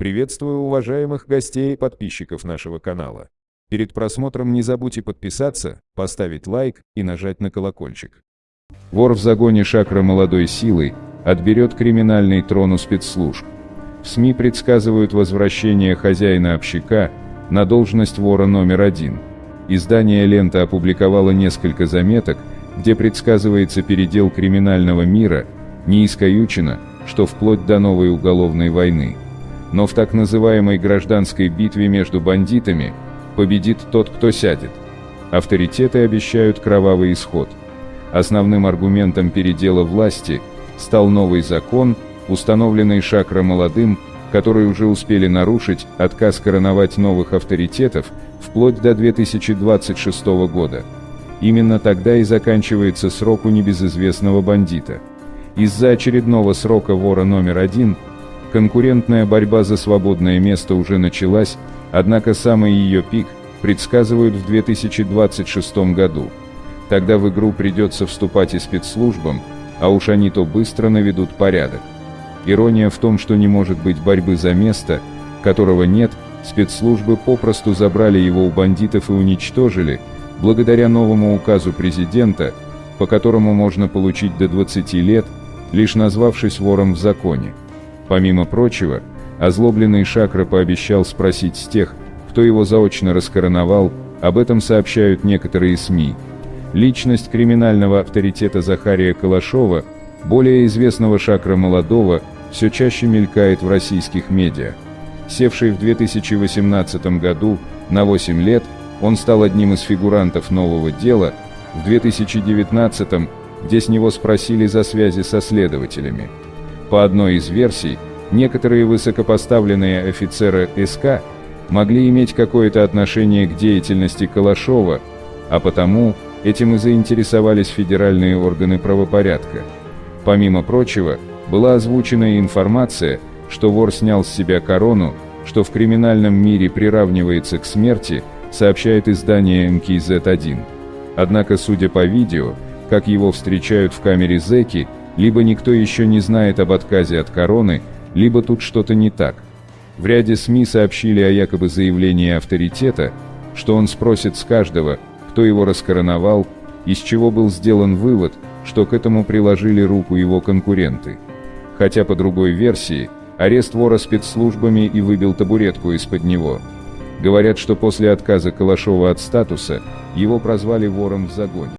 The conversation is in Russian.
Приветствую уважаемых гостей и подписчиков нашего канала. Перед просмотром не забудьте подписаться, поставить лайк и нажать на колокольчик. Вор в загоне шакра молодой силой отберет криминальный трон у спецслужб. В СМИ предсказывают возвращение хозяина общака на должность вора номер один. Издание «Лента» опубликовало несколько заметок, где предсказывается передел криминального мира, не искоючено, что вплоть до новой уголовной войны. Но в так называемой гражданской битве между бандитами победит тот, кто сядет. Авторитеты обещают кровавый исход. Основным аргументом передела власти стал новый закон, установленный Шакра молодым, который уже успели нарушить отказ короновать новых авторитетов вплоть до 2026 года. Именно тогда и заканчивается срок у небезызвестного бандита. Из-за очередного срока вора номер один – Конкурентная борьба за свободное место уже началась, однако самый ее пик предсказывают в 2026 году. Тогда в игру придется вступать и спецслужбам, а уж они то быстро наведут порядок. Ирония в том, что не может быть борьбы за место, которого нет, спецслужбы попросту забрали его у бандитов и уничтожили, благодаря новому указу президента, по которому можно получить до 20 лет, лишь назвавшись вором в законе. Помимо прочего, озлобленный Шакра пообещал спросить с тех, кто его заочно раскороновал, об этом сообщают некоторые СМИ. Личность криминального авторитета Захария Калашова, более известного Шакра Молодого, все чаще мелькает в российских медиа. Севший в 2018 году на 8 лет, он стал одним из фигурантов нового дела, в 2019 где с него спросили за связи со следователями. По одной из версий, некоторые высокопоставленные офицеры СК могли иметь какое-то отношение к деятельности Калашова, а потому этим и заинтересовались федеральные органы правопорядка. Помимо прочего, была озвучена информация, что вор снял с себя корону, что в криминальном мире приравнивается к смерти, сообщает издание МКЗ-1. Однако, судя по видео, как его встречают в камере зэки, либо никто еще не знает об отказе от короны, либо тут что-то не так. В ряде СМИ сообщили о якобы заявлении авторитета, что он спросит с каждого, кто его раскороновал, из чего был сделан вывод, что к этому приложили руку его конкуренты. Хотя по другой версии, арест вора спецслужбами и выбил табуретку из-под него. Говорят, что после отказа Калашова от статуса, его прозвали вором в загоне.